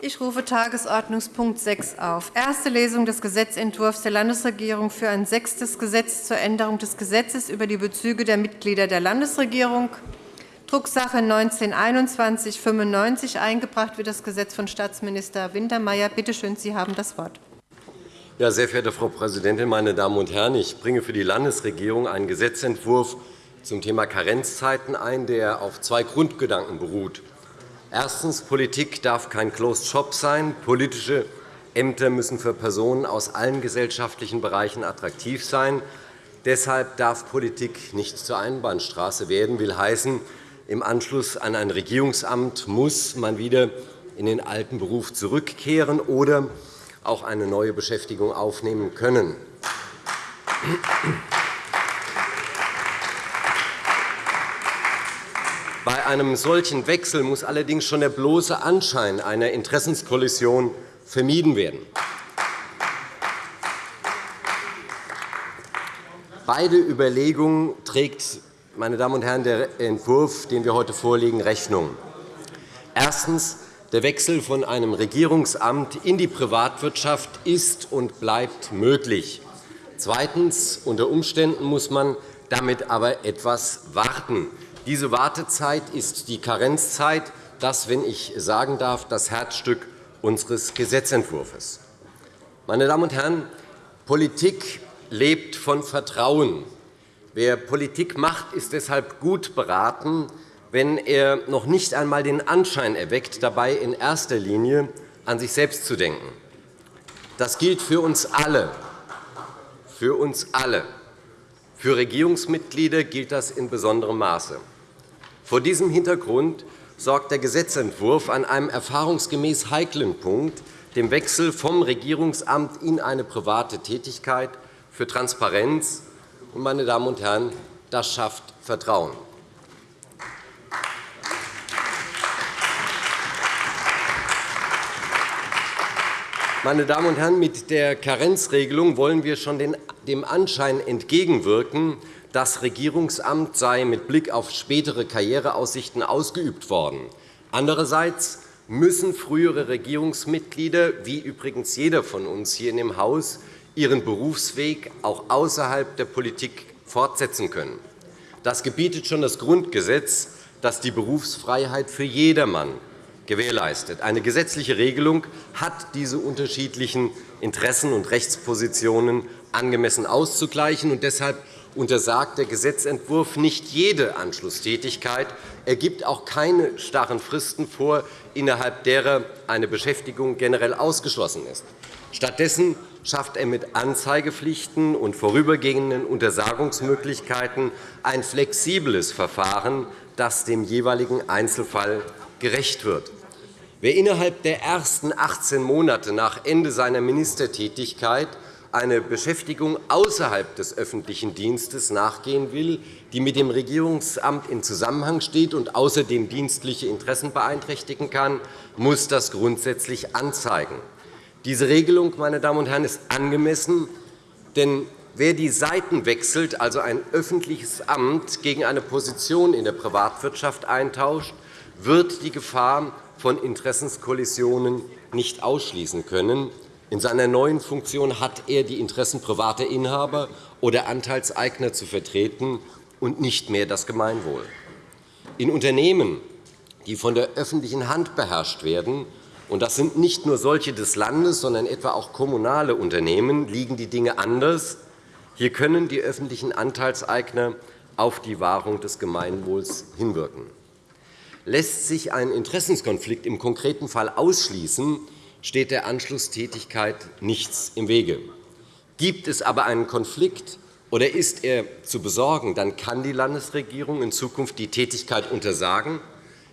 Ich rufe Tagesordnungspunkt 6 auf. Erste Lesung des Gesetzentwurfs der Landesregierung für ein sechstes Gesetz zur Änderung des Gesetzes über die Bezüge der Mitglieder der Landesregierung. Drucksache 19-2195. Eingebracht wird das Gesetz von Staatsminister Wintermeyer. Bitte schön, Sie haben das Wort. Ja, sehr verehrte Frau Präsidentin, meine Damen und Herren! Ich bringe für die Landesregierung einen Gesetzentwurf zum Thema Karenzzeiten ein, der auf zwei Grundgedanken beruht. Erstens. Politik darf kein Closed Shop sein. Politische Ämter müssen für Personen aus allen gesellschaftlichen Bereichen attraktiv sein. Deshalb darf Politik nicht zur Einbahnstraße werden. will heißen, im Anschluss an ein Regierungsamt muss man wieder in den alten Beruf zurückkehren oder auch eine neue Beschäftigung aufnehmen können. Bei einem solchen Wechsel muss allerdings schon der bloße Anschein einer Interessenskollision vermieden werden. Beide Überlegungen trägt meine Damen und Herren, der Entwurf, den wir heute vorlegen, Rechnung. Erstens. Der Wechsel von einem Regierungsamt in die Privatwirtschaft ist und bleibt möglich. Zweitens. Unter Umständen muss man damit aber etwas warten. Diese Wartezeit ist die Karenzzeit, das, wenn ich sagen darf, das Herzstück unseres Gesetzentwurfs. Meine Damen und Herren, Politik lebt von Vertrauen. Wer Politik macht, ist deshalb gut beraten, wenn er noch nicht einmal den Anschein erweckt, dabei in erster Linie an sich selbst zu denken. Das gilt für uns alle. Für uns alle. Für Regierungsmitglieder gilt das in besonderem Maße. Vor diesem Hintergrund sorgt der Gesetzentwurf an einem erfahrungsgemäß heiklen Punkt, dem Wechsel vom Regierungsamt in eine private Tätigkeit, für Transparenz. Meine Damen und Herren, das schafft Vertrauen. Meine Damen und Herren, mit der Karenzregelung wollen wir schon dem Anschein entgegenwirken, das Regierungsamt sei mit Blick auf spätere Karriereaussichten ausgeübt worden. Andererseits müssen frühere Regierungsmitglieder, wie übrigens jeder von uns hier in dem Haus, ihren Berufsweg auch außerhalb der Politik fortsetzen können. Das gebietet schon das Grundgesetz, das die Berufsfreiheit für jedermann gewährleistet. Eine gesetzliche Regelung hat diese unterschiedlichen Interessen und Rechtspositionen angemessen auszugleichen. Und deshalb untersagt der Gesetzentwurf nicht jede Anschlusstätigkeit. Er gibt auch keine starren Fristen vor, innerhalb derer eine Beschäftigung generell ausgeschlossen ist. Stattdessen schafft er mit Anzeigepflichten und vorübergehenden Untersagungsmöglichkeiten ein flexibles Verfahren, das dem jeweiligen Einzelfall gerecht wird. Wer innerhalb der ersten 18 Monate nach Ende seiner Ministertätigkeit eine Beschäftigung außerhalb des öffentlichen Dienstes nachgehen will, die mit dem Regierungsamt in Zusammenhang steht und außerdem dienstliche Interessen beeinträchtigen kann, muss das grundsätzlich anzeigen. Diese Regelung meine Damen und Herren, ist angemessen, denn wer die Seiten wechselt, also ein öffentliches Amt gegen eine Position in der Privatwirtschaft eintauscht, wird die Gefahr von Interessenskollisionen nicht ausschließen können. In seiner neuen Funktion hat er die Interessen privater Inhaber oder Anteilseigner zu vertreten und nicht mehr das Gemeinwohl. In Unternehmen, die von der öffentlichen Hand beherrscht werden, und das sind nicht nur solche des Landes, sondern etwa auch kommunale Unternehmen, liegen die Dinge anders. Hier können die öffentlichen Anteilseigner auf die Wahrung des Gemeinwohls hinwirken. Lässt sich ein Interessenskonflikt im konkreten Fall ausschließen, steht der Anschlusstätigkeit nichts im Wege. Gibt es aber einen Konflikt oder ist er zu besorgen, dann kann die Landesregierung in Zukunft die Tätigkeit untersagen,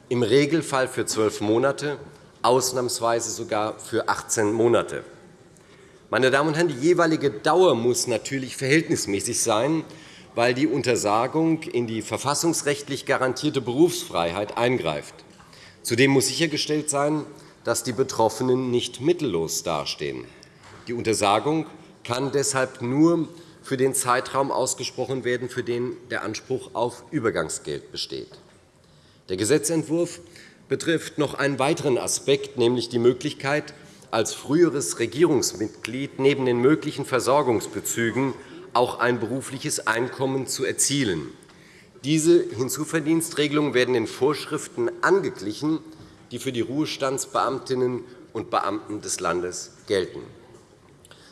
im Regelfall für zwölf Monate, ausnahmsweise sogar für 18 Monate. Meine Damen und Herren, die jeweilige Dauer muss natürlich verhältnismäßig sein, weil die Untersagung in die verfassungsrechtlich garantierte Berufsfreiheit eingreift. Zudem muss sichergestellt sein, dass die Betroffenen nicht mittellos dastehen. Die Untersagung kann deshalb nur für den Zeitraum ausgesprochen werden, für den der Anspruch auf Übergangsgeld besteht. Der Gesetzentwurf betrifft noch einen weiteren Aspekt, nämlich die Möglichkeit, als früheres Regierungsmitglied neben den möglichen Versorgungsbezügen auch ein berufliches Einkommen zu erzielen. Diese Hinzuverdienstregelungen werden den Vorschriften angeglichen, die für die Ruhestandsbeamtinnen und Beamten des Landes gelten.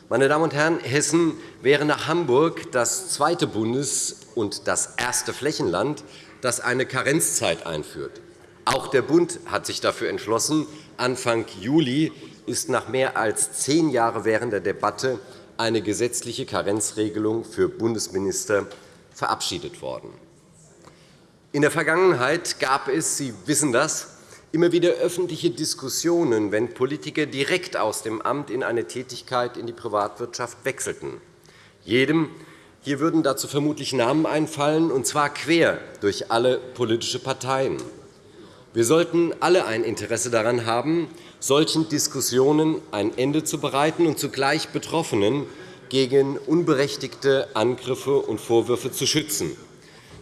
Meine Damen und Herren, Hessen wäre nach Hamburg das zweite Bundes- und das erste Flächenland, das eine Karenzzeit einführt. Auch der Bund hat sich dafür entschlossen. Anfang Juli ist nach mehr als zehn Jahren währender Debatte eine gesetzliche Karenzregelung für Bundesminister verabschiedet worden. In der Vergangenheit gab es, Sie wissen das, immer wieder öffentliche Diskussionen, wenn Politiker direkt aus dem Amt in eine Tätigkeit in die Privatwirtschaft wechselten. Jedem hier würden dazu vermutlich Namen einfallen, und zwar quer durch alle politischen Parteien. Wir sollten alle ein Interesse daran haben, solchen Diskussionen ein Ende zu bereiten und zugleich Betroffenen gegen unberechtigte Angriffe und Vorwürfe zu schützen.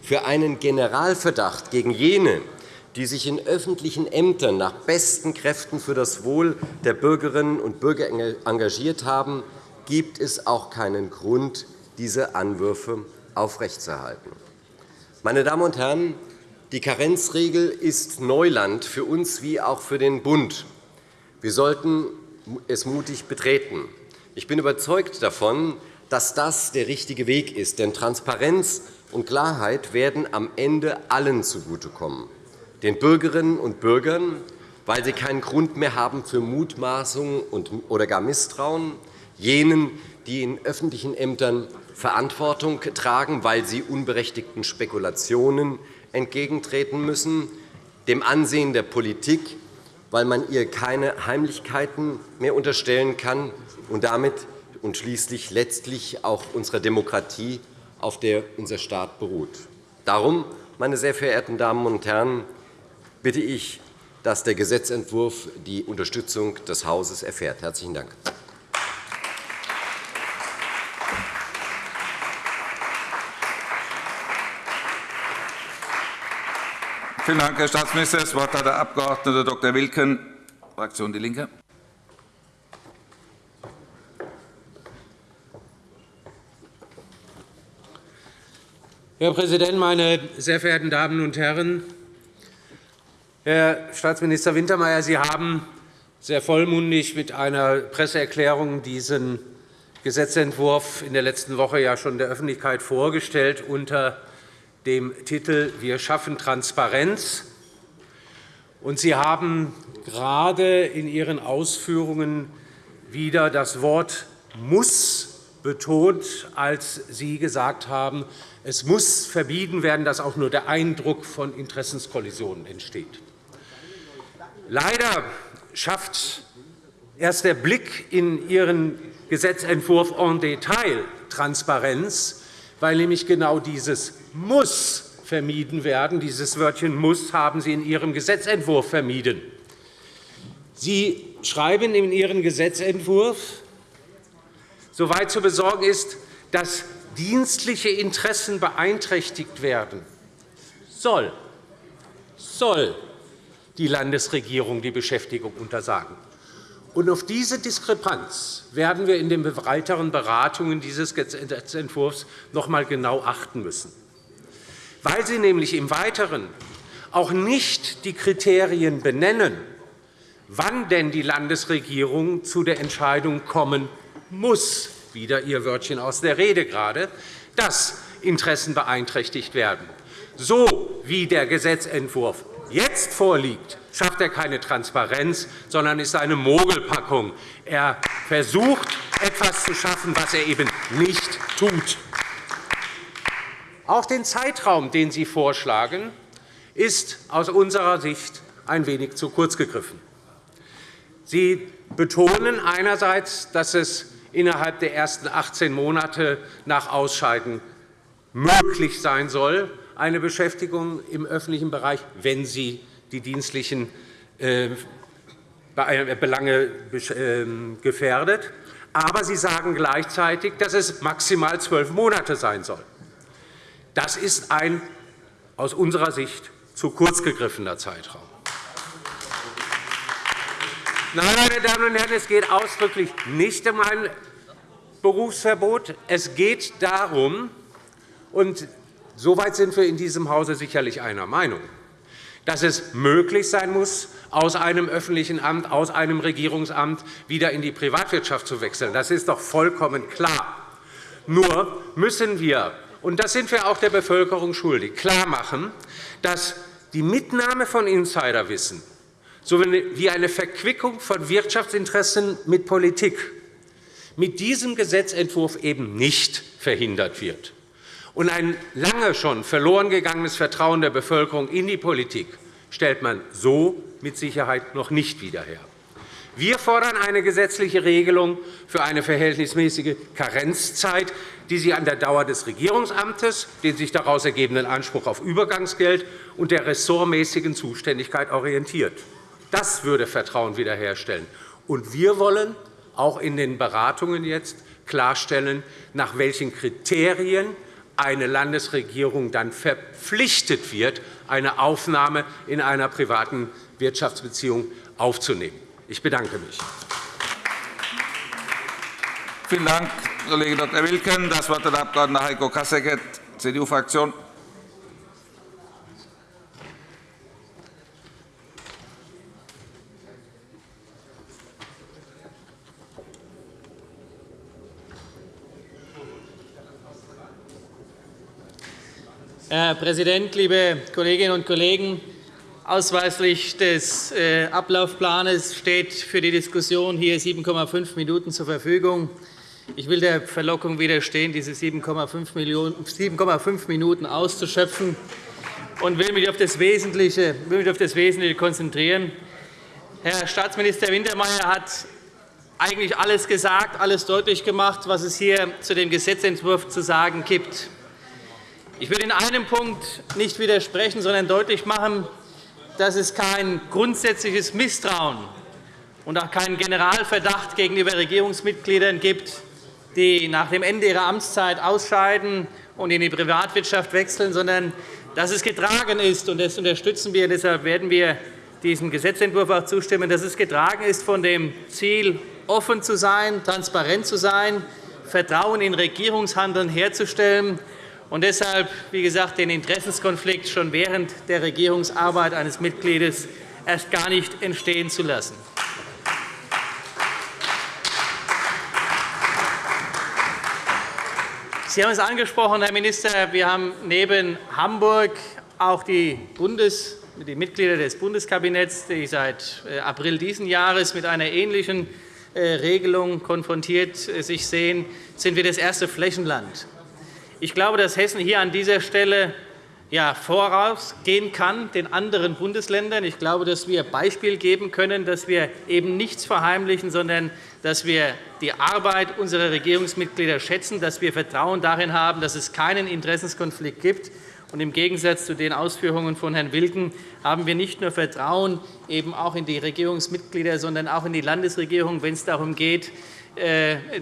Für einen Generalverdacht gegen jene, die sich in öffentlichen Ämtern nach besten Kräften für das Wohl der Bürgerinnen und Bürger engagiert haben, gibt es auch keinen Grund, diese Anwürfe aufrechtzuerhalten. Meine Damen und Herren, die Karenzregel ist Neuland für uns wie auch für den Bund. Wir sollten es mutig betreten. Ich bin überzeugt davon, dass das der richtige Weg ist. Denn Transparenz und Klarheit werden am Ende allen zugutekommen. Den Bürgerinnen und Bürgern, weil sie keinen Grund mehr haben für Mutmaßungen oder gar Misstrauen, jenen, die in öffentlichen Ämtern Verantwortung tragen, weil sie unberechtigten Spekulationen entgegentreten müssen, dem Ansehen der Politik, weil man ihr keine Heimlichkeiten mehr unterstellen kann und damit und schließlich letztlich auch unserer Demokratie, auf der unser Staat beruht. Darum, meine sehr verehrten Damen und Herren, bitte ich, dass der Gesetzentwurf die Unterstützung des Hauses erfährt. – Herzlichen Dank. Vielen Dank, Herr Staatsminister. Das Wort hat der Abg. Dr. Wilken, Fraktion DIE LINKE. Herr Präsident, meine sehr verehrten Damen und Herren! Herr Staatsminister Wintermeyer, Sie haben sehr vollmundig mit einer Presseerklärung diesen Gesetzentwurf in der letzten Woche ja schon der Öffentlichkeit vorgestellt unter dem Titel Wir schaffen Transparenz. Und Sie haben gerade in Ihren Ausführungen wieder das Wort muss betont, als Sie gesagt haben, es muss vermieden werden, dass auch nur der Eindruck von Interessenskollisionen entsteht. Leider schafft erst der Blick in Ihren Gesetzentwurf en Detail Transparenz, weil nämlich genau dieses muss vermieden werden. Dieses Wörtchen muss haben Sie in Ihrem Gesetzentwurf vermieden. Sie schreiben in Ihrem Gesetzentwurf, soweit zu besorgen ist, dass dienstliche Interessen beeinträchtigt werden, soll, soll die Landesregierung die Beschäftigung untersagen. Und auf diese Diskrepanz werden wir in den weiteren Beratungen dieses Gesetzentwurfs noch einmal genau achten müssen weil Sie nämlich im Weiteren auch nicht die Kriterien benennen, wann denn die Landesregierung zu der Entscheidung kommen muss, wieder Ihr Wörtchen aus der Rede gerade, dass Interessen beeinträchtigt werden. So wie der Gesetzentwurf jetzt vorliegt, schafft er keine Transparenz, sondern ist eine Mogelpackung. Er versucht, etwas zu schaffen, was er eben nicht tut. Auch den Zeitraum, den Sie vorschlagen, ist aus unserer Sicht ein wenig zu kurz gegriffen. Sie betonen einerseits, dass es innerhalb der ersten 18 Monate nach Ausscheiden möglich sein soll, eine Beschäftigung im öffentlichen Bereich, wenn sie die dienstlichen äh, Belange ähm, gefährdet. Aber Sie sagen gleichzeitig, dass es maximal zwölf Monate sein soll. Das ist ein aus unserer Sicht zu kurz gegriffener Zeitraum. Nein, meine Damen und Herren, es geht ausdrücklich nicht um ein Berufsverbot. Es geht darum, und soweit sind wir in diesem Hause sicherlich einer Meinung, dass es möglich sein muss, aus einem öffentlichen Amt, aus einem Regierungsamt wieder in die Privatwirtschaft zu wechseln. Das ist doch vollkommen klar. Nur müssen wir, und das sind wir auch der Bevölkerung schuldig, klarmachen, dass die Mitnahme von Insiderwissen sowie eine Verquickung von Wirtschaftsinteressen mit Politik mit diesem Gesetzentwurf eben nicht verhindert wird. Und ein lange schon verloren gegangenes Vertrauen der Bevölkerung in die Politik stellt man so mit Sicherheit noch nicht wieder her. Wir fordern eine gesetzliche Regelung für eine verhältnismäßige Karenzzeit, die sich an der Dauer des Regierungsamtes, den sich daraus ergebenden Anspruch auf Übergangsgeld und der ressortmäßigen Zuständigkeit orientiert. Das würde Vertrauen wiederherstellen. Und wir wollen auch in den Beratungen jetzt klarstellen, nach welchen Kriterien eine Landesregierung dann verpflichtet wird, eine Aufnahme in einer privaten Wirtschaftsbeziehung aufzunehmen. Ich bedanke mich. Vielen Dank, Kollege Dr. Wilken. Das Wort hat der Abg. Heiko Kasseckert, CDU-Fraktion. Herr Präsident, liebe Kolleginnen und Kollegen! Ausweislich des äh, Ablaufplans steht für die Diskussion hier 7,5 Minuten zur Verfügung. Ich will der Verlockung widerstehen, diese 7,5 Minuten auszuschöpfen und will mich auf das Wesentliche, will mich auf das Wesentliche konzentrieren. Herr Staatsminister Wintermeyer hat eigentlich alles gesagt, alles deutlich gemacht, was es hier zu dem Gesetzentwurf zu sagen gibt. Ich will in einem Punkt nicht widersprechen, sondern deutlich machen, dass es kein grundsätzliches Misstrauen und auch keinen Generalverdacht gegenüber Regierungsmitgliedern gibt, die nach dem Ende ihrer Amtszeit ausscheiden und in die Privatwirtschaft wechseln, sondern dass es getragen ist, und das unterstützen wir, deshalb werden wir diesem Gesetzentwurf auch zustimmen, dass es getragen ist von dem Ziel, offen zu sein, transparent zu sein, Vertrauen in Regierungshandeln herzustellen und deshalb, wie gesagt, den Interessenskonflikt schon während der Regierungsarbeit eines Mitgliedes erst gar nicht entstehen zu lassen. Sie haben es angesprochen, Herr Minister. Wir haben neben Hamburg auch die, Bundes, die Mitglieder des Bundeskabinetts, die seit äh, April dieses Jahres mit einer ähnlichen äh, Regelung konfrontiert äh, sich sehen, sind wir das erste Flächenland ich glaube, dass Hessen hier an dieser Stelle ja, vorausgehen kann den anderen Bundesländern. Ich glaube, dass wir Beispiel geben können, dass wir eben nichts verheimlichen, sondern dass wir die Arbeit unserer Regierungsmitglieder schätzen, dass wir Vertrauen darin haben, dass es keinen Interessenskonflikt gibt. Und Im Gegensatz zu den Ausführungen von Herrn Wilken haben wir nicht nur Vertrauen eben auch in die Regierungsmitglieder, sondern auch in die Landesregierung, wenn es darum geht,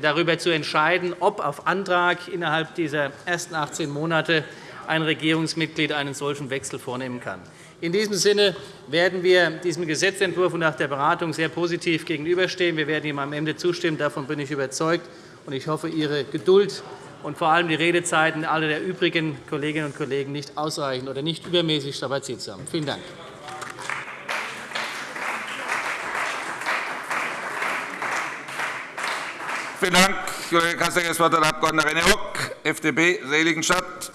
darüber zu entscheiden, ob auf Antrag innerhalb dieser ersten 18 Monate ein Regierungsmitglied einen solchen Wechsel vornehmen kann. In diesem Sinne werden wir diesem Gesetzentwurf nach der Beratung sehr positiv gegenüberstehen. Wir werden ihm am Ende zustimmen. Davon bin ich überzeugt. Ich hoffe, Ihre Geduld und vor allem die Redezeiten aller der übrigen Kolleginnen und Kollegen nicht ausreichend oder nicht übermäßig strapaziert zu haben. Vielen Dank. Vielen Dank, Kollege Kassecker. Das Wort hat der Abg. René Rock, FDP, Seligenstadt.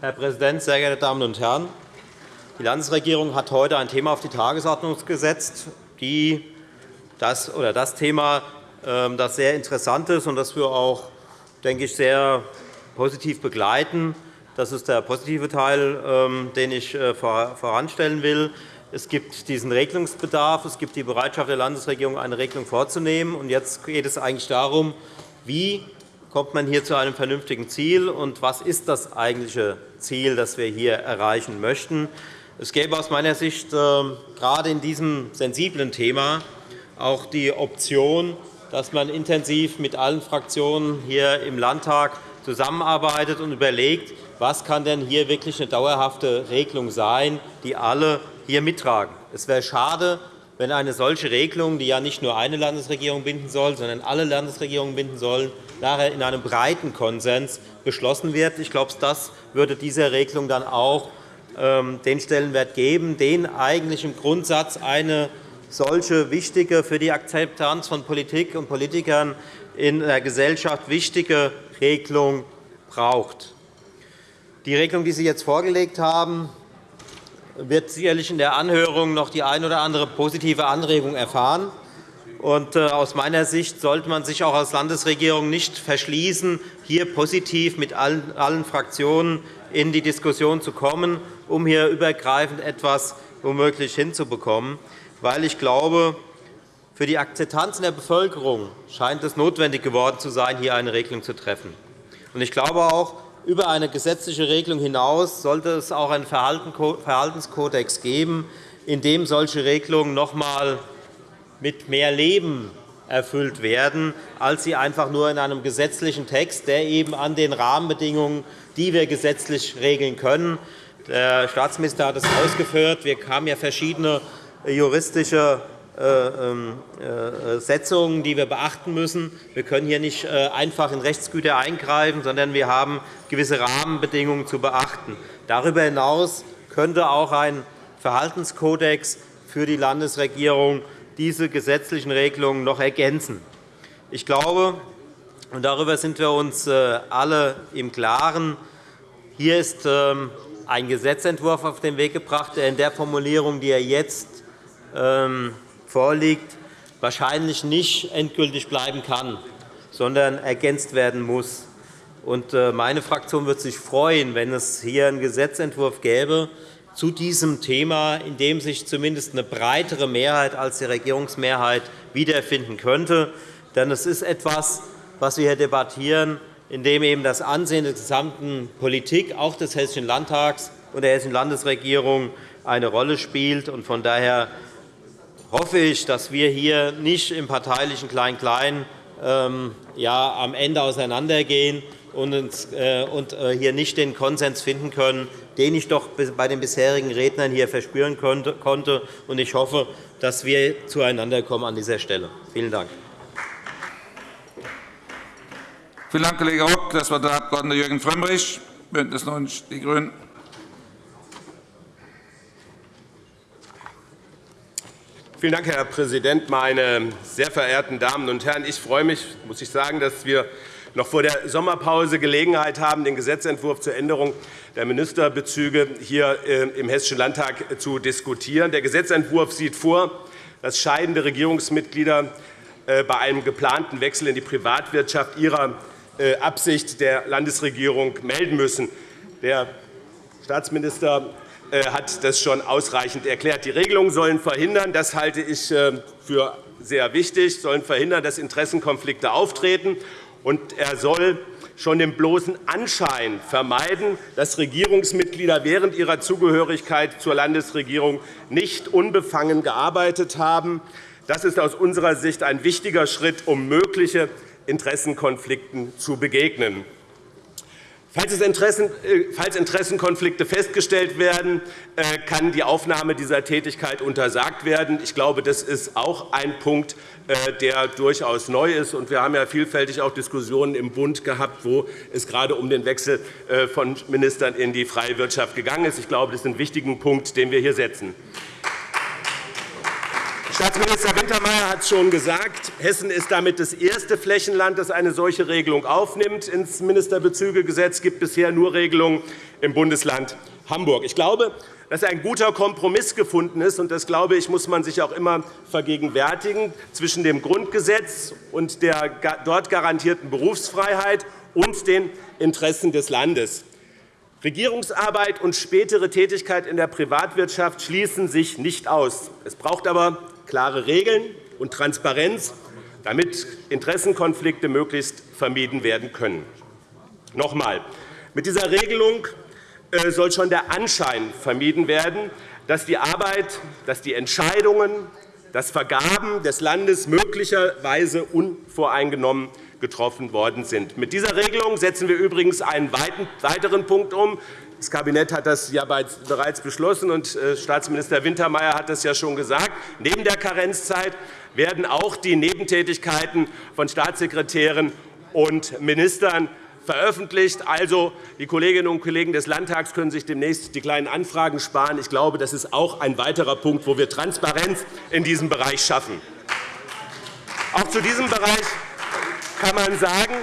Herr Präsident, sehr geehrte Damen und Herren! Die Landesregierung hat heute ein Thema auf die Tagesordnung gesetzt, die das, oder das Thema, ähm, das sehr interessant ist und das wir auch, denke ich, sehr positiv begleiten. Das ist der positive Teil, ähm, den ich äh, voranstellen will. Es gibt diesen Regelungsbedarf. Es gibt die Bereitschaft der Landesregierung, eine Regelung vorzunehmen. Jetzt geht es eigentlich darum, wie kommt man hier zu einem vernünftigen Ziel und was ist das eigentliche Ziel, das wir hier erreichen möchten. Es gäbe aus meiner Sicht ähm, gerade in diesem sensiblen Thema auch die Option, dass man intensiv mit allen Fraktionen hier im Landtag zusammenarbeitet und überlegt, was kann denn hier wirklich eine dauerhafte Regelung sein, die alle hier mittragen. Es wäre schade, wenn eine solche Regelung, die ja nicht nur eine Landesregierung binden soll, sondern alle Landesregierungen binden soll, nachher in einem breiten Konsens beschlossen wird. Ich glaube, das würde dieser Regelung dann auch ähm, den Stellenwert geben, den eigentlich im Grundsatz eine solche wichtige, für die Akzeptanz von Politik und Politikern in der Gesellschaft wichtige Regelung braucht. Die Regelung, die Sie jetzt vorgelegt haben, wird sicherlich in der Anhörung noch die ein oder andere positive Anregung erfahren. Äh, aus meiner Sicht sollte man sich auch als Landesregierung nicht verschließen, hier positiv mit allen Fraktionen in die Diskussion zu kommen, um hier übergreifend etwas womöglich hinzubekommen. Weil ich glaube, für die Akzeptanz in der Bevölkerung scheint es notwendig geworden zu sein, hier eine Regelung zu treffen. Ich glaube auch, über eine gesetzliche Regelung hinaus sollte es auch einen Verhaltenskodex geben, in dem solche Regelungen noch einmal mit mehr Leben erfüllt werden, als sie einfach nur in einem gesetzlichen Text, der eben an den Rahmenbedingungen, die wir gesetzlich regeln können. Der Staatsminister hat es ausgeführt. Wir haben ja verschiedene juristische Setzungen, die wir beachten müssen. Wir können hier nicht äh, einfach in Rechtsgüter eingreifen, sondern wir haben gewisse Rahmenbedingungen zu beachten. Darüber hinaus könnte auch ein Verhaltenskodex für die Landesregierung diese gesetzlichen Regelungen noch ergänzen. Ich glaube, und darüber sind wir uns alle im Klaren, hier ist ähm, ein Gesetzentwurf auf den Weg gebracht, der in der Formulierung, die er jetzt ähm, vorliegt, wahrscheinlich nicht endgültig bleiben kann, sondern ergänzt werden muss. Äh, meine Fraktion würde sich freuen, wenn es hier einen Gesetzentwurf gäbe zu diesem Thema, in dem sich zumindest eine breitere Mehrheit als die Regierungsmehrheit wiederfinden könnte. Denn es ist etwas, was wir hier debattieren, in dem eben das Ansehen der gesamten Politik, auch des Hessischen Landtags und der Hessischen Landesregierung, eine Rolle spielt. Von daher hoffe ich, dass wir hier nicht im parteilichen Klein-Klein ähm, ja, am Ende auseinandergehen und, äh, äh, hier nicht den Konsens finden können, den ich doch bei den bisherigen Rednern hier verspüren konnte. Ich hoffe, dass wir zueinander kommen an dieser Stelle. Vielen Dank. Vielen Dank, Kollege Rock. Das Wort der Abg. Jürgen Frömmrich, BÜNDNIS 90 die GRÜNEN. Vielen Dank, Herr Präsident, meine sehr verehrten Damen und Herren! Ich freue mich, muss ich sagen, dass wir noch vor der Sommerpause Gelegenheit haben, den Gesetzentwurf zur Änderung der Ministerbezüge hier äh, im Hessischen Landtag zu diskutieren. Der Gesetzentwurf sieht vor, dass scheidende Regierungsmitglieder äh, bei einem geplanten Wechsel in die Privatwirtschaft ihrer äh, Absicht der Landesregierung melden müssen. Der Staatsminister hat das schon ausreichend erklärt. Die Regelungen sollen verhindern, das halte ich äh, für sehr wichtig, sollen verhindern, dass Interessenkonflikte auftreten. Und er soll schon den bloßen Anschein vermeiden, dass Regierungsmitglieder während ihrer Zugehörigkeit zur Landesregierung nicht unbefangen gearbeitet haben. Das ist aus unserer Sicht ein wichtiger Schritt, um mögliche Interessenkonflikten zu begegnen. Äh, falls Interessenkonflikte festgestellt werden, äh, kann die Aufnahme dieser Tätigkeit untersagt werden. Ich glaube, das ist auch ein Punkt, äh, der durchaus neu ist. Wir haben ja vielfältig auch Diskussionen im Bund gehabt, wo es gerade um den Wechsel von Ministern in die freie Wirtschaft gegangen ist. Ich glaube, das ist ein wichtiger Punkt, den wir hier setzen. Staatsminister Wintermeyer hat es schon gesagt. Hessen ist damit das erste Flächenland, das eine solche Regelung aufnimmt. Ins Ministerbezügegesetz gibt bisher nur Regelungen im Bundesland Hamburg. Ich glaube, dass ein guter Kompromiss gefunden ist, und das glaube ich, muss man sich auch immer vergegenwärtigen, zwischen dem Grundgesetz und der dort garantierten Berufsfreiheit und den Interessen des Landes. Regierungsarbeit und spätere Tätigkeit in der Privatwirtschaft schließen sich nicht aus. Es braucht aber klare Regeln und Transparenz, damit Interessenkonflikte möglichst vermieden werden können. Noch einmal. Mit dieser Regelung äh, soll schon der Anschein vermieden werden, dass die Arbeit, dass die Entscheidungen dass Vergaben des Landes möglicherweise unvoreingenommen getroffen worden sind. Mit dieser Regelung setzen wir übrigens einen weiteren Punkt um. Das Kabinett hat das ja bereits beschlossen, und äh, Staatsminister Wintermeyer hat das ja schon gesagt. Neben der Karenzzeit werden auch die Nebentätigkeiten von Staatssekretären und Ministern veröffentlicht. Also, die Kolleginnen und Kollegen des Landtags können sich demnächst die kleinen Anfragen sparen. Ich glaube, das ist auch ein weiterer Punkt, wo wir Transparenz in diesem Bereich schaffen. Auch zu diesem Bereich kann man sagen,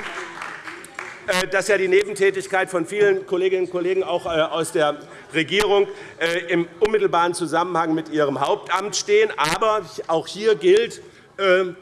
äh, dass ja die Nebentätigkeit von vielen Kolleginnen und Kollegen auch äh, aus der Regierung äh, im unmittelbaren Zusammenhang mit ihrem Hauptamt stehen. Aber auch hier gilt,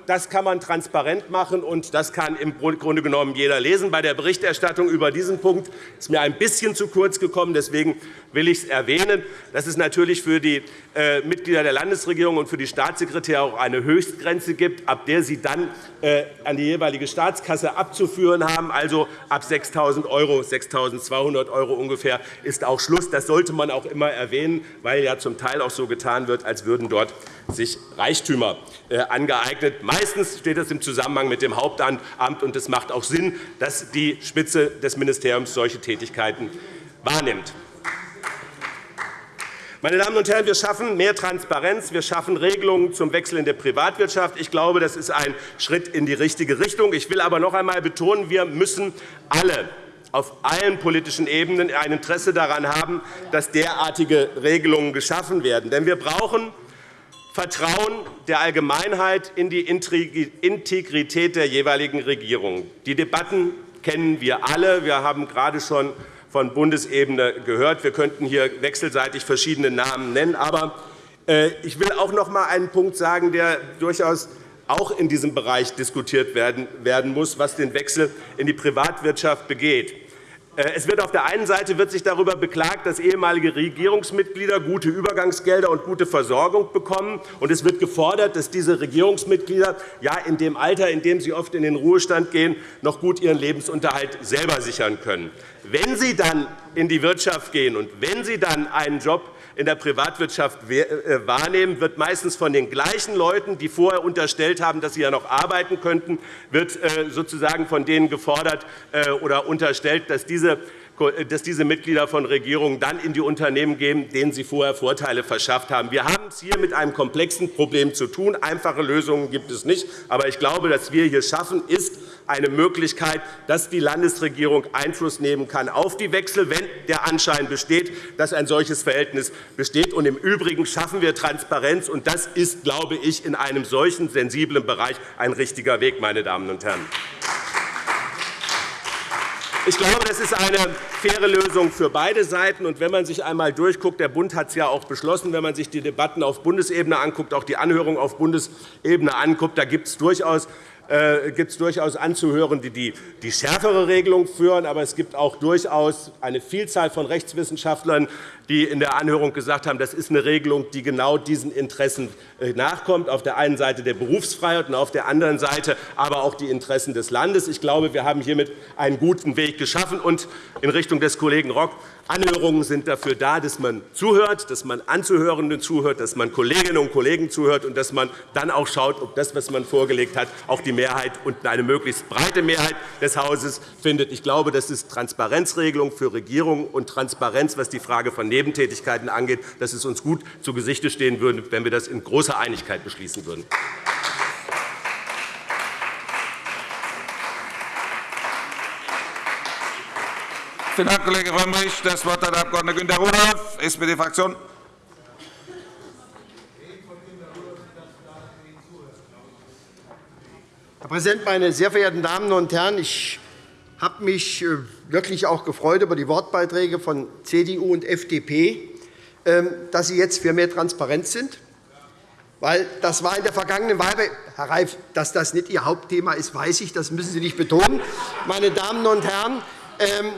das kann man transparent machen, und das kann im Grunde genommen jeder lesen. Bei der Berichterstattung über diesen Punkt ist mir ein bisschen zu kurz gekommen. Deswegen will ich es erwähnen, dass es natürlich für die äh, Mitglieder der Landesregierung und für die Staatssekretäre auch eine Höchstgrenze gibt, ab der sie dann äh, an die jeweilige Staatskasse abzuführen haben. Also ab 6.000 €, 6.200 € ungefähr ist auch Schluss. Das sollte man auch immer erwähnen, weil ja zum Teil auch so getan wird, als würden dort sich Reichtümer äh, angeeignet. Meistens steht das im Zusammenhang mit dem Hauptamt, und es macht auch Sinn, dass die Spitze des Ministeriums solche Tätigkeiten wahrnimmt. Meine Damen und Herren, wir schaffen mehr Transparenz, wir schaffen Regelungen zum Wechsel in der Privatwirtschaft. Ich glaube, das ist ein Schritt in die richtige Richtung. Ich will aber noch einmal betonen, wir müssen alle auf allen politischen Ebenen ein Interesse daran haben, dass derartige Regelungen geschaffen werden. Denn wir brauchen Vertrauen der Allgemeinheit in die Integrität der jeweiligen Regierung. Die Debatten kennen wir alle. Wir haben gerade schon von Bundesebene gehört. Wir könnten hier wechselseitig verschiedene Namen nennen. Aber äh, ich will auch noch einmal einen Punkt sagen, der durchaus auch in diesem Bereich diskutiert werden muss, was den Wechsel in die Privatwirtschaft begeht. Äh, es wird auf der einen Seite wird sich darüber beklagt, dass ehemalige Regierungsmitglieder gute Übergangsgelder und gute Versorgung bekommen. Und es wird gefordert, dass diese Regierungsmitglieder ja in dem Alter, in dem sie oft in den Ruhestand gehen, noch gut ihren Lebensunterhalt selber sichern können. Wenn sie dann in die Wirtschaft gehen und wenn sie dann einen Job in der Privatwirtschaft äh, wahrnehmen, wird meistens von den gleichen Leuten, die vorher unterstellt haben, dass sie ja noch arbeiten könnten, wird äh, sozusagen von denen gefordert äh, oder unterstellt, dass diese dass diese Mitglieder von Regierungen dann in die Unternehmen gehen, denen sie vorher Vorteile verschafft haben. Wir haben es hier mit einem komplexen Problem zu tun. Einfache Lösungen gibt es nicht. Aber ich glaube, dass wir hier schaffen, ist eine Möglichkeit, dass die Landesregierung Einfluss nehmen kann auf die Wechsel, wenn der Anschein besteht, dass ein solches Verhältnis besteht. Und Im Übrigen schaffen wir Transparenz, und das ist, glaube ich, in einem solchen sensiblen Bereich ein richtiger Weg, meine Damen und Herren. Ich glaube, das ist eine faire Lösung für beide Seiten. Und wenn man sich einmal durchguckt, der Bund hat es ja auch beschlossen, wenn man sich die Debatten auf Bundesebene anguckt, auch die Anhörung auf Bundesebene anguckt, da gibt es durchaus gibt es durchaus anzuhören, die, die die schärfere Regelung führen. Aber es gibt auch durchaus eine Vielzahl von Rechtswissenschaftlern, die in der Anhörung gesagt haben, das ist eine Regelung, die genau diesen Interessen äh, nachkommt, auf der einen Seite der Berufsfreiheit und auf der anderen Seite aber auch die Interessen des Landes. Ich glaube, wir haben hiermit einen guten Weg geschaffen. Und in Richtung des Kollegen Rock, Anhörungen sind dafür da, dass man zuhört, dass man Anzuhörenden zuhört, dass man Kolleginnen und Kollegen zuhört und dass man dann auch schaut, ob das, was man vorgelegt hat, auch die Mehrheit und eine möglichst breite Mehrheit des Hauses findet. Ich glaube, das ist Transparenzregelung für Regierungen und Transparenz, was die Frage von Nebentätigkeiten angeht, dass es uns gut zu Gesicht stehen würde, wenn wir das in großer Einigkeit beschließen würden. Vielen Dank, Kollege Frömmrich. Das Wort hat der Abg. Günter Rudolph, SPD-Fraktion. Herr Präsident, meine sehr verehrten Damen und Herren! Ich habe mich äh, wirklich auch gefreut über die Wortbeiträge von CDU und FDP, ähm, dass sie jetzt für mehr Transparenz sind. Weil das war in der vergangenen Wahl, Herr Reif, dass das nicht Ihr Hauptthema ist, weiß ich, das müssen Sie nicht betonen. Meine Damen und Herren, ähm,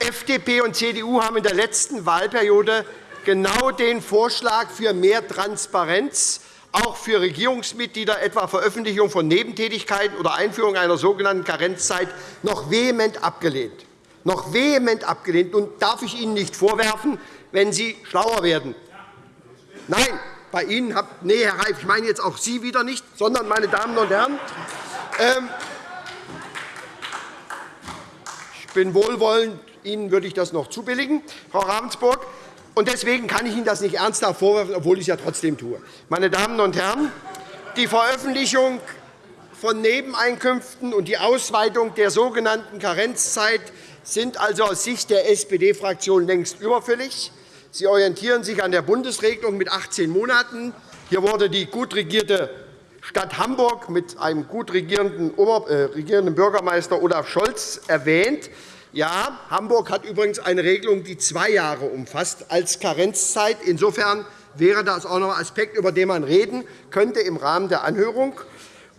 FDP und CDU haben in der letzten Wahlperiode genau den Vorschlag für mehr Transparenz auch für Regierungsmitglieder, etwa Veröffentlichung von Nebentätigkeiten oder Einführung einer sogenannten Karenzzeit, noch vehement abgelehnt. Noch vehement abgelehnt. Und darf ich Ihnen nicht vorwerfen, wenn Sie schlauer werden. Nein, bei Ihnen habe. Nee, Herr Reif, ich meine jetzt auch Sie wieder nicht, sondern meine Damen und Herren. Ähm, ich bin wohlwollend. Ihnen würde ich das noch zubilligen, Frau Ravensburg. Und deswegen kann ich Ihnen das nicht ernsthaft vorwerfen, obwohl ich es ja trotzdem tue. Meine Damen und Herren, die Veröffentlichung von Nebeneinkünften und die Ausweitung der sogenannten Karenzzeit sind also aus Sicht der SPD-Fraktion längst überfällig. Sie orientieren sich an der Bundesregelung mit 18 Monaten. Hier wurde die gut regierte Stadt Hamburg mit einem gut regierenden, äh, regierenden Bürgermeister Olaf Scholz erwähnt. Ja, Hamburg hat übrigens eine Regelung, die zwei Jahre umfasst als Karenzzeit. Insofern wäre das auch noch ein Aspekt, über den man reden könnte im Rahmen der Anhörung.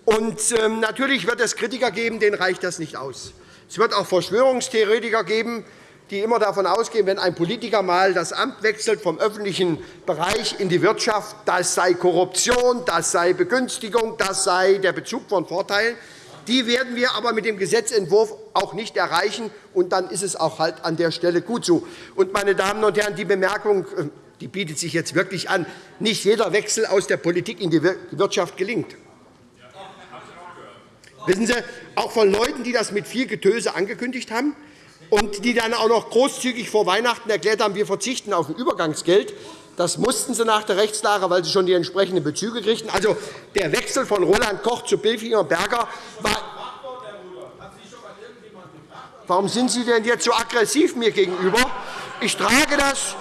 Und, ähm, natürlich wird es Kritiker geben, denen reicht das nicht aus. Es wird auch Verschwörungstheoretiker geben, die immer davon ausgehen, wenn ein Politiker mal das Amt wechselt vom öffentlichen Bereich in die Wirtschaft, das sei Korruption, das sei Begünstigung, das sei der Bezug von Vorteilen. Die werden wir aber mit dem Gesetzentwurf auch nicht erreichen, und dann ist es auch halt an der Stelle gut so. Und, meine Damen und Herren, die Bemerkung äh, die bietet sich jetzt wirklich an. Nicht jeder Wechsel aus der Politik in die Wirtschaft gelingt. Wissen Sie, auch von Leuten, die das mit viel Getöse angekündigt haben und die dann auch noch großzügig vor Weihnachten erklärt haben, wir verzichten auf ein Übergangsgeld, das mussten sie nach der Rechtslage, weil sie schon die entsprechenden Bezüge kriegten. Also der Wechsel von Roland Koch zu Bilfinger Berger war. Warum sind Sie denn jetzt so aggressiv mir gegenüber? Ich trage das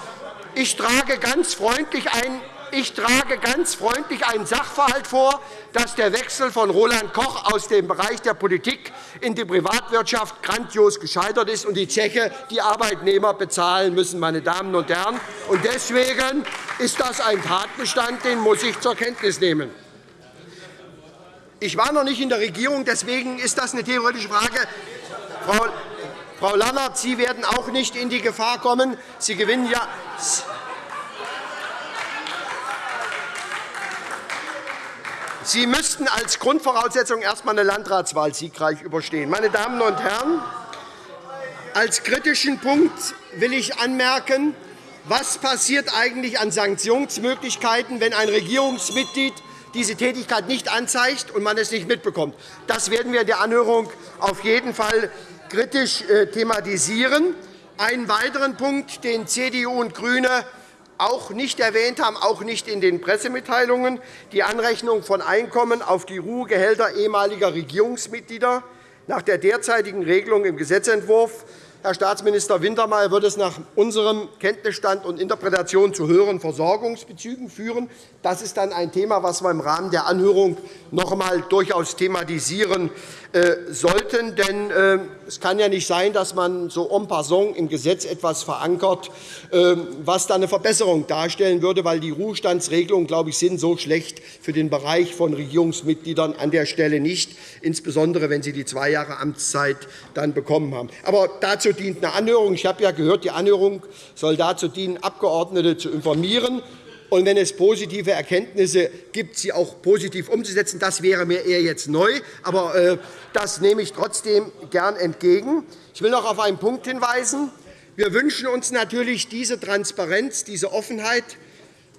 ich trage ganz freundlich ein ich trage ganz freundlich einen Sachverhalt vor, dass der Wechsel von Roland Koch aus dem Bereich der Politik in die Privatwirtschaft grandios gescheitert ist und die Zeche die Arbeitnehmer bezahlen müssen. Meine Damen und Herren. Und deswegen ist das ein Tatbestand, den muss ich zur Kenntnis nehmen. Ich war noch nicht in der Regierung, deswegen ist das eine theoretische Frage. Frau Lannert, Sie werden auch nicht in die Gefahr kommen. Sie gewinnen ja. Sie müssten als Grundvoraussetzung erst einmal eine Landratswahl siegreich überstehen. Meine Damen und Herren, als kritischen Punkt will ich anmerken, was passiert eigentlich an Sanktionsmöglichkeiten, wenn ein Regierungsmitglied diese Tätigkeit nicht anzeigt und man es nicht mitbekommt. Das werden wir in der Anhörung auf jeden Fall kritisch äh, thematisieren. Einen weiteren Punkt, den CDU und GRÜNE auch nicht erwähnt haben, auch nicht in den Pressemitteilungen, die Anrechnung von Einkommen auf die Ruhegehälter ehemaliger Regierungsmitglieder. Nach der derzeitigen Regelung im Gesetzentwurf Herr Staatsminister Wintermeyer wird es nach unserem Kenntnisstand und Interpretation zu höheren Versorgungsbezügen führen. Das ist dann ein Thema, das wir im Rahmen der Anhörung noch einmal durchaus thematisieren äh, sollten. Denn äh, es kann ja nicht sein, dass man so en passant im Gesetz etwas verankert, äh, was dann eine Verbesserung darstellen würde, weil die Ruhestandsregelungen, glaube ich, sind so schlecht für den Bereich von Regierungsmitgliedern an der Stelle nicht, insbesondere wenn sie die zwei Jahre Amtszeit dann bekommen haben. Aber dazu dient eine Anhörung. Ich habe ja gehört, die Anhörung soll dazu dienen, Abgeordnete zu informieren und wenn es positive Erkenntnisse gibt, sie auch positiv umzusetzen. Das wäre mir eher jetzt neu, aber äh, das nehme ich trotzdem gern entgegen. Ich will noch auf einen Punkt hinweisen. Wir wünschen uns natürlich diese Transparenz, diese Offenheit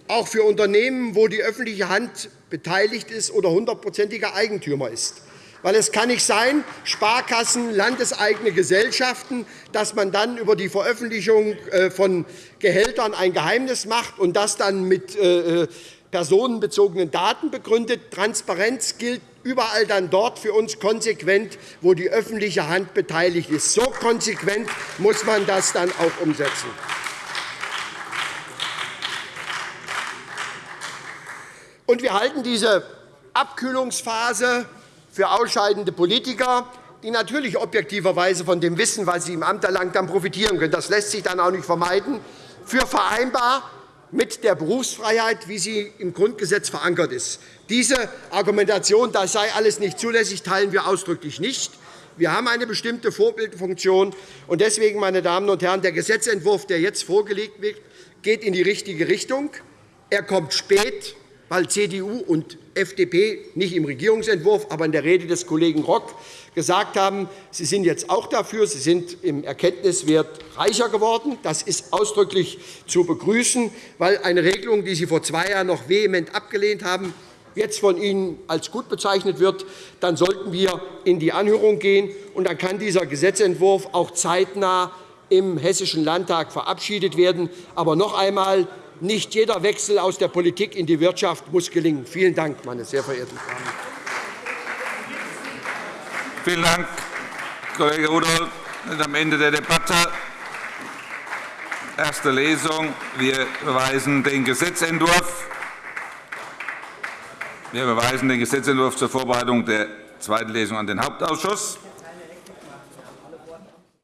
auch für Unternehmen, wo die öffentliche Hand beteiligt ist oder hundertprozentiger Eigentümer ist. Weil es kann nicht sein, Sparkassen, landeseigene Gesellschaften, dass man dann über die Veröffentlichung äh, von Gehältern ein Geheimnis macht und das dann mit äh, äh, personenbezogenen Daten begründet. Transparenz gilt überall dann dort für uns konsequent, wo die öffentliche Hand beteiligt ist. So konsequent muss man das dann auch umsetzen. Und wir halten diese Abkühlungsphase für ausscheidende Politiker, die natürlich objektiverweise von dem Wissen, was sie im Amt erlangt haben, profitieren können. Das lässt sich dann auch nicht vermeiden, für vereinbar mit der Berufsfreiheit, wie sie im Grundgesetz verankert ist. Diese Argumentation, das sei alles nicht zulässig, teilen wir ausdrücklich nicht. Wir haben eine bestimmte Vorbildfunktion. Und deswegen, meine Damen und Herren, der Gesetzentwurf, der jetzt vorgelegt wird, geht in die richtige Richtung. Er kommt spät weil CDU und FDP nicht im Regierungsentwurf, aber in der Rede des Kollegen Rock gesagt haben, Sie sind jetzt auch dafür. Sie sind im Erkenntniswert reicher geworden. Das ist ausdrücklich zu begrüßen, weil eine Regelung, die Sie vor zwei Jahren noch vehement abgelehnt haben, jetzt von Ihnen als gut bezeichnet wird, dann sollten wir in die Anhörung gehen. Und dann kann dieser Gesetzentwurf auch zeitnah im Hessischen Landtag verabschiedet werden. Aber noch einmal, nicht jeder Wechsel aus der Politik in die Wirtschaft muss gelingen. Vielen Dank, meine sehr verehrten Damen. Vielen Dank, Kollege Rudolph. Wir sind am Ende der Debatte. Erste Lesung. Wir verweisen den Gesetzentwurf wir verweisen den Gesetzentwurf zur Vorbereitung der zweiten Lesung an den Hauptausschuss.